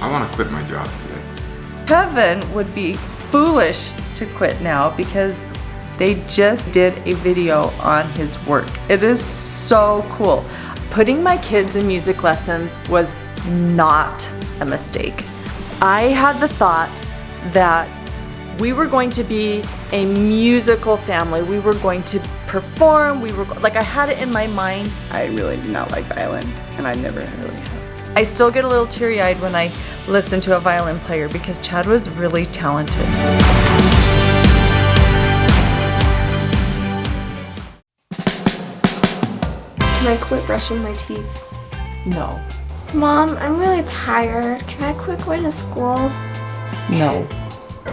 I want to quit my job today. Kevin would be foolish to quit now because they just did a video on his work. It is so cool. Putting my kids in music lessons was not a mistake. I had the thought that we were going to be a musical family. We were going to perform. We were like I had it in my mind. I really do not like violin, and I never really have. I still get a little teary-eyed when I listen to a violin player because Chad was really talented. Can I quit brushing my teeth? No. Mom, I'm really tired. Can I quit going to school? No.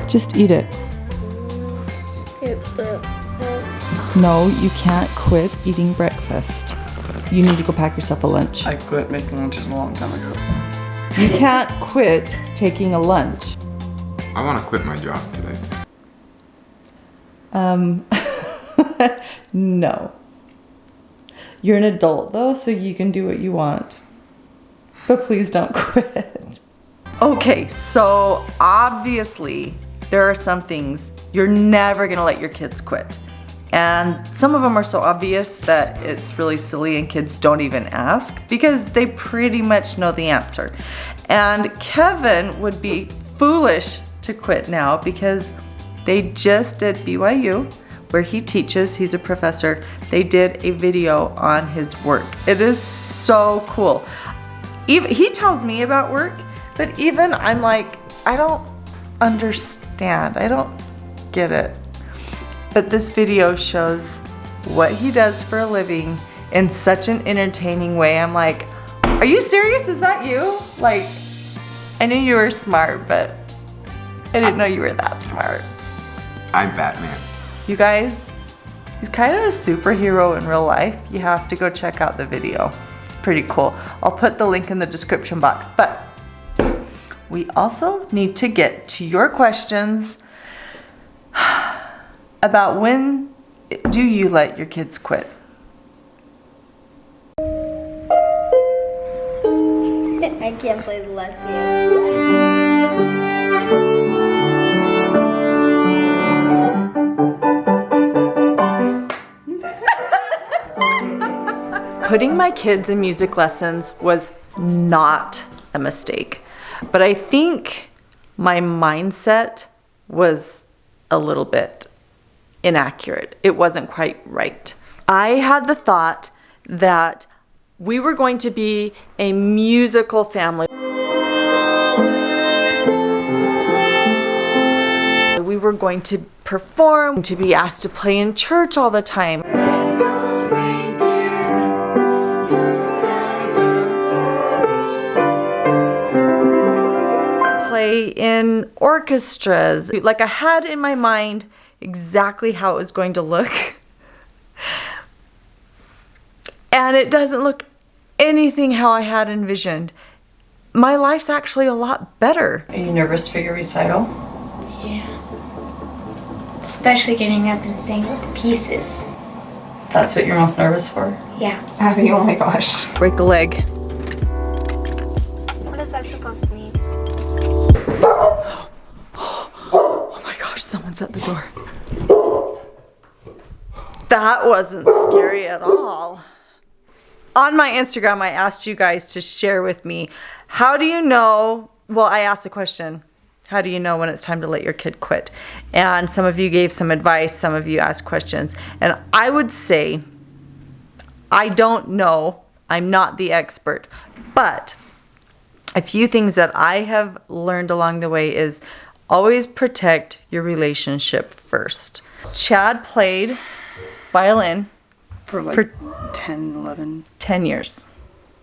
Just eat it. Skip breakfast. No, you can't quit eating breakfast. You need to go pack yourself a lunch. I quit making lunches a long time ago. You can't quit taking a lunch. I want to quit my job today. Um, no. You're an adult though, so you can do what you want. But please don't quit. Okay, so obviously there are some things you're never gonna let your kids quit. And some of them are so obvious that it's really silly and kids don't even ask because they pretty much know the answer. And Kevin would be foolish to quit now because they just did BYU where he teaches, he's a professor. They did a video on his work. It is so cool. He tells me about work, but even I'm like, I don't understand. I don't get it. But this video shows what he does for a living in such an entertaining way. I'm like, are you serious? Is that you? Like, I knew you were smart, but I didn't know you were that smart. I'm Batman. You guys, he's kind of a superhero in real life. You have to go check out the video. It's pretty cool. I'll put the link in the description box. But we also need to get to your questions about when do you let your kids quit? I can't play the left hand. Putting my kids in music lessons was not a mistake. But I think my mindset was a little bit inaccurate. It wasn't quite right. I had the thought that we were going to be a musical family. We were going to perform, to be asked to play in church all the time. play in orchestras. Like I had in my mind exactly how it was going to look. And it doesn't look anything how I had envisioned. My life's actually a lot better. Are you nervous for your recital? Yeah. Especially getting up and singing the pieces. That's what you're most nervous for? Yeah. Abby, oh my gosh. Break a leg. What is that supposed to mean? Gosh, someone's at the door. That wasn't scary at all. On my Instagram, I asked you guys to share with me, how do you know, well, I asked a question, how do you know when it's time to let your kid quit? And some of you gave some advice, some of you asked questions. And I would say, I don't know, I'm not the expert, but a few things that I have learned along the way is always protect your relationship first. Chad played violin For like For- 10, 11. 10 years,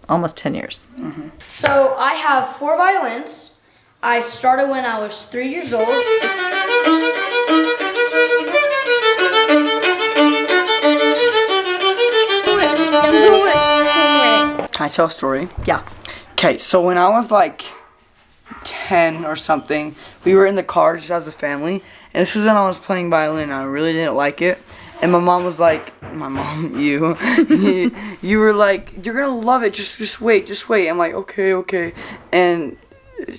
almost 10 years. Mm-hmm. So I have four violins. I started when I was three years old. Can I tell a story? Yeah. Okay, so when I was like 10 or something, we were in the car just as a family. And this was when I was playing violin. I really didn't like it. And my mom was like, my mom, you, you were like, you're gonna love it. Just, just wait, just wait. I'm like, okay, okay. And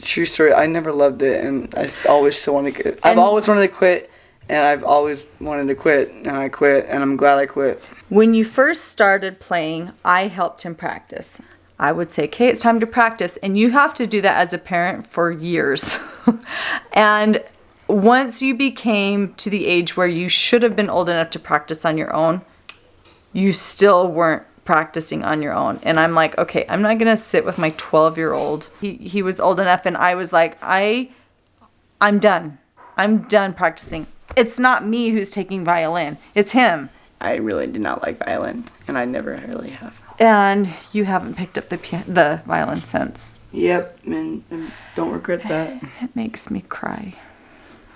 true story. I never loved it, and I always still wanted to. Quit. I've And- always wanted to quit, and I've always wanted to quit, and I quit, and I'm glad I quit. When you first started playing, I helped him practice. I would say, okay, it's time to practice. And you have to do that as a parent for years. and once you became to the age where you should have been old enough to practice on your own, you still weren't practicing on your own. And I'm like, okay, I'm not gonna sit with my 12 year old. He, he was old enough and I was like, I, I'm done. I'm done practicing. It's not me who's taking violin. It's him. I really did not like violin, and I never really have. And you haven't picked up the the violin since. Yep, and, and don't regret that. It makes me cry.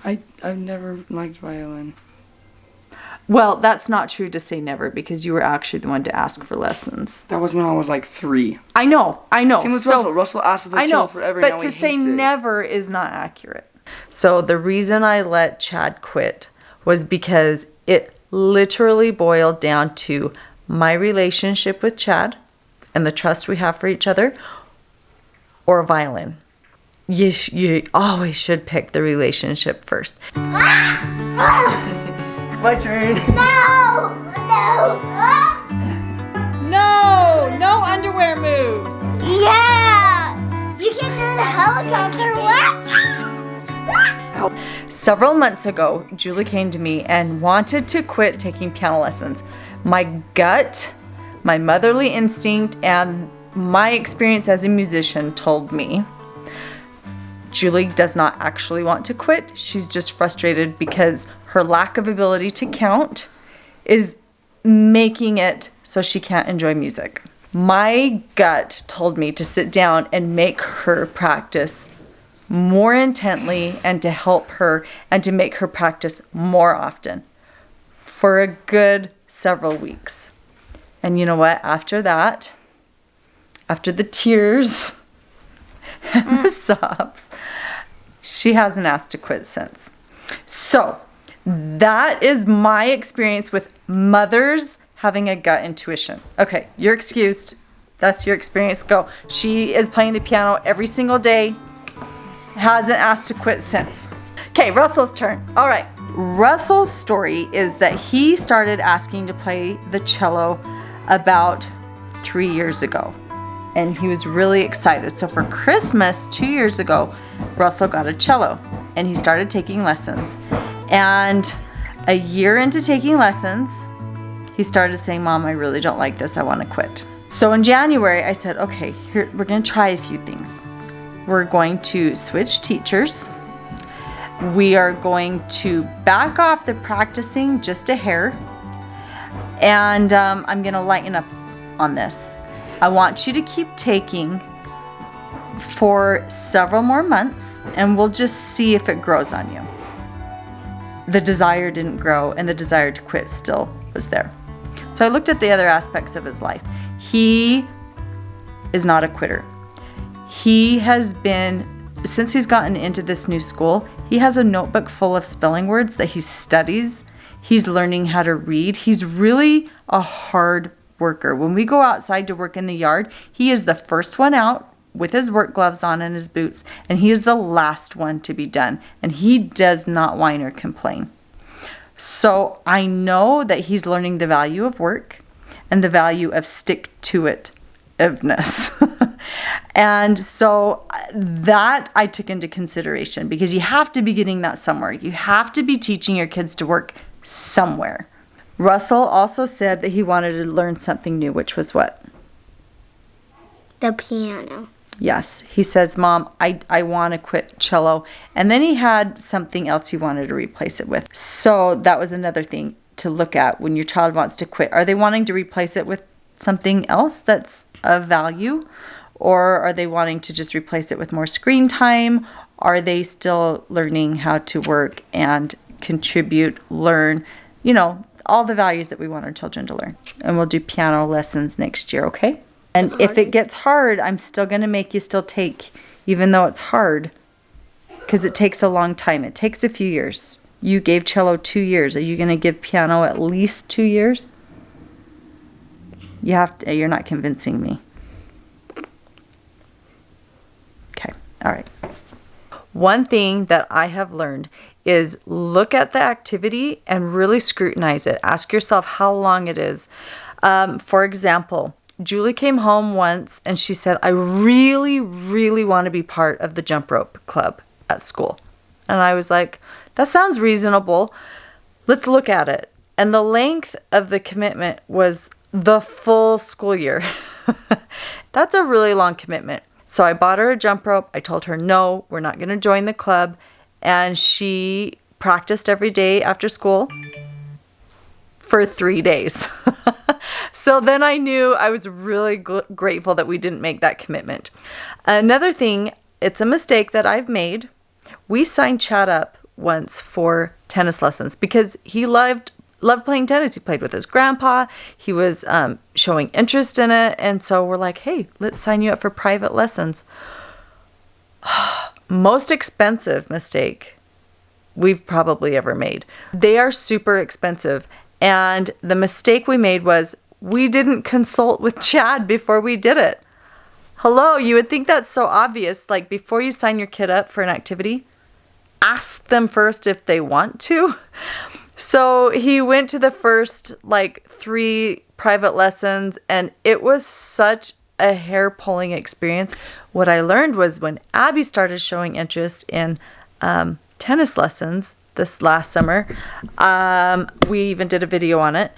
I I've never liked violin. Well, that's not true to say never because you were actually the one to ask for lessons. That was when I was like three. I know, I know. Same with So- Russell. Russell asked for the I chill know, forever. but now to he say hates never is not accurate. So the reason I let Chad quit was because it literally boiled down to my relationship with Chad and the trust we have for each other, or violin. You sh- you always should pick the relationship first. My turn. No! No! No, no underwear moves. Yeah! You can do the helicopter. What? Several months ago, Julie came to me and wanted to quit taking piano lessons. My gut, my motherly instinct, and my experience as a musician told me Julie does not actually want to quit. She's just frustrated because her lack of ability to count is making it so she can't enjoy music. My gut told me to sit down and make her practice more intently and to help her and to make her practice more often for a good several weeks. And you know what? After that, after the tears and the mm. sobs, she hasn't asked to quit since. So, that is my experience with mothers having a gut intuition. Okay, you're excused. That's your experience. Go. She is playing the piano every single day hasn't asked to quit since. Okay, Russell's turn. All right. Russell's story is that he started asking to play the cello about three years ago. And he was really excited. So for Christmas, two years ago, Russell got a cello and he started taking lessons. And a year into taking lessons, he started saying, Mom, I really don't like this. I want to quit. So in January, I said, okay, here, we're going to try a few things. We're going to switch teachers. We are going to back off the practicing just a hair. And um, I'm going to lighten up on this. I want you to keep taking for several more months and we'll just see if it grows on you. The desire didn't grow and the desire to quit still was there. So I looked at the other aspects of his life. He is not a quitter. He has been, since he's gotten into this new school, he has a notebook full of spelling words that he studies. He's learning how to read. He's really a hard worker. When we go outside to work in the yard, he is the first one out with his work gloves on and his boots, and he is the last one to be done. And he does not whine or complain. So I know that he's learning the value of work and the value of stick to it. and so uh, that I took into consideration because you have to be getting that somewhere. You have to be teaching your kids to work somewhere. Russell also said that he wanted to learn something new, which was what? The piano. Yes. He says, Mom, I, I want to quit cello. And then he had something else he wanted to replace it with. So that was another thing to look at when your child wants to quit. Are they wanting to replace it with something else that's of value? Or are they wanting to just replace it with more screen time? Are they still learning how to work and contribute, learn, you know, all the values that we want our children to learn? And we'll do piano lessons next year, okay? And if it gets hard, I'm still going to make you still take, even though it's hard, because it takes a long time. It takes a few years. You gave cello two years. Are you going to give piano at least two years? You have to, you're not convincing me. Okay, all right. One thing that I have learned is look at the activity and really scrutinize it. Ask yourself how long it is. Um, for example, Julie came home once and she said, I really, really want to be part of the jump rope club at school. And I was like, that sounds reasonable. Let's look at it. And the length of the commitment was the full school year. That's a really long commitment. So I bought her a jump rope. I told her, no, we're not going to join the club. And she practiced every day after school for three days. so then I knew I was really grateful that we didn't make that commitment. Another thing, it's a mistake that I've made. We signed Chad up once for tennis lessons because he loved loved playing tennis. He played with his grandpa. He was um, showing interest in it, and so we're like, "Hey, let's sign you up for private lessons." Most expensive mistake we've probably ever made. They are super expensive, and the mistake we made was we didn't consult with Chad before we did it. Hello, you would think that's so obvious. Like before you sign your kid up for an activity, ask them first if they want to. So he went to the first like three private lessons, and it was such a hair pulling experience. What I learned was when Abby started showing interest in um, tennis lessons this last summer, um, we even did a video on it.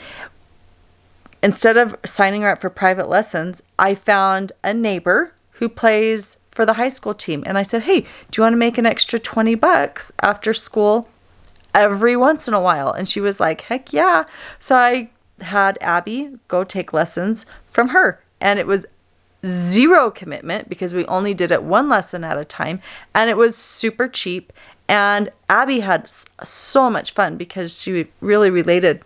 Instead of signing her up for private lessons, I found a neighbor who plays for the high school team. And I said, Hey, do you want to make an extra 20 bucks after school every once in a while? And she was like, Heck yeah. So I had Abby go take lessons from her. And it was zero commitment because we only did it one lesson at a time. And it was super cheap. And Abby had so much fun because she really related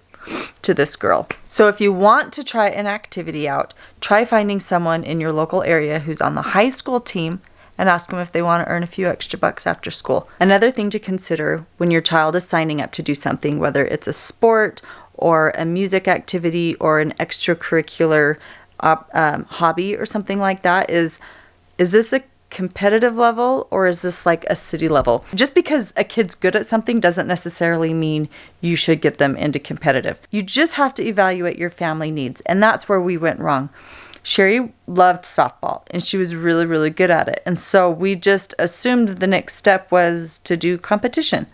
to this girl. So if you want to try an activity out, try finding someone in your local area who's on the high school team and ask them if they want to earn a few extra bucks after school. Another thing to consider when your child is signing up to do something, whether it's a sport or a music activity or an extracurricular um, hobby or something like that, is is this a competitive level or is this like a city level? Just because a kid's good at something doesn't necessarily mean you should get them into competitive. You just have to evaluate your family needs, and that's where we went wrong. Sherry loved softball and she was really, really good at it. And so we just assumed the next step was to do competition.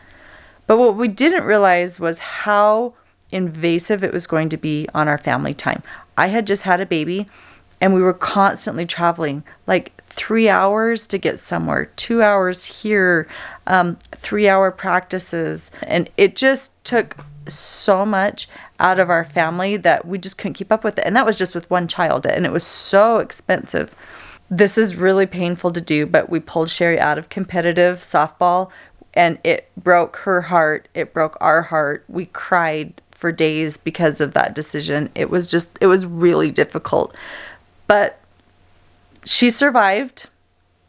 But what we didn't realize was how invasive it was going to be on our family time. I had just had a baby and we were constantly traveling like three hours to get somewhere, two hours here, um, three hour practices. And it just took so much out of our family that we just couldn't keep up with it. And that was just with one child, and it was so expensive. This is really painful to do, but we pulled Sherry out of competitive softball and it broke her heart. It broke our heart. We cried for days because of that decision. It was just, it was really difficult. But she survived.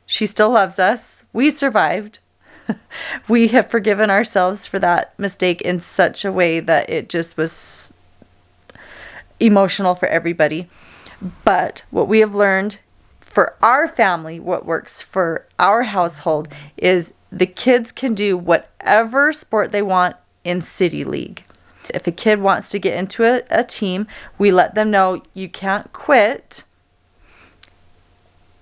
She still loves us. We survived. we have forgiven ourselves for that mistake in such a way that it just was emotional for everybody. But what we have learned for our family, what works for our household is the kids can do whatever sport they want in City League. If a kid wants to get into a, a team, we let them know you can't quit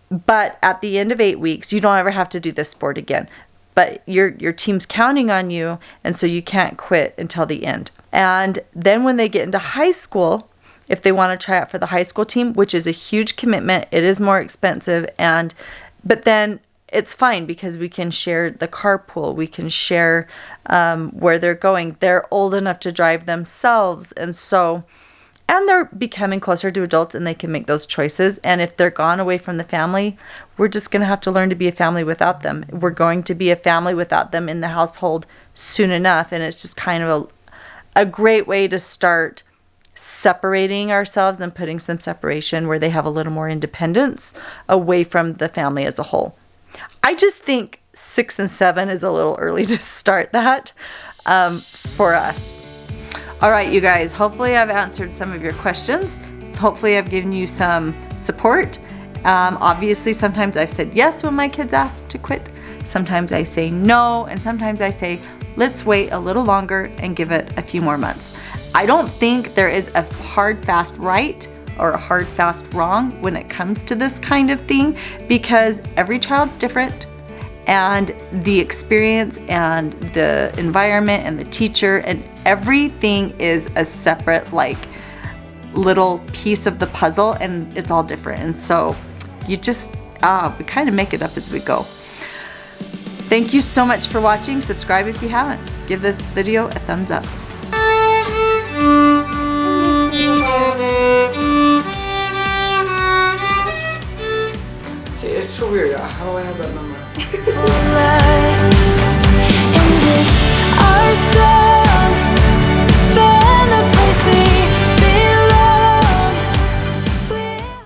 but at the end of eight weeks, you don't ever have to do this sport again. But your your team's counting on you, and so you can't quit until the end. And then when they get into high school, if they want to try out for the high school team, which is a huge commitment, it is more expensive, and but then it's fine because we can share the carpool, we can share um, where they're going. They're old enough to drive themselves, and so and they're becoming closer to adults and they can make those choices. And if they're gone away from the family, we're just going to have to learn to be a family without them. We're going to be a family without them in the household soon enough. And it's just kind of a, a great way to start separating ourselves and putting some separation where they have a little more independence away from the family as a whole. I just think six and seven is a little early to start that um, for us. All right, you guys, hopefully I've answered some of your questions. Hopefully I've given you some support. Um, obviously, sometimes I've said yes when my kids ask to quit. sometimes I say no, and sometimes I say, let's wait a little longer and give it a few more months. I don't think there is a hard, fast right or a hard, fast wrong when it comes to this kind of thing because every child's different and the experience and the environment and the teacher and everything is a separate like little piece of the puzzle and it's all different. And so you just uh, we kind of make it up as we go. Thank you so much for watching. Subscribe if you haven't. Give this video a thumbs up. See, it's so weird. How do I have that number? life, and it's our soul.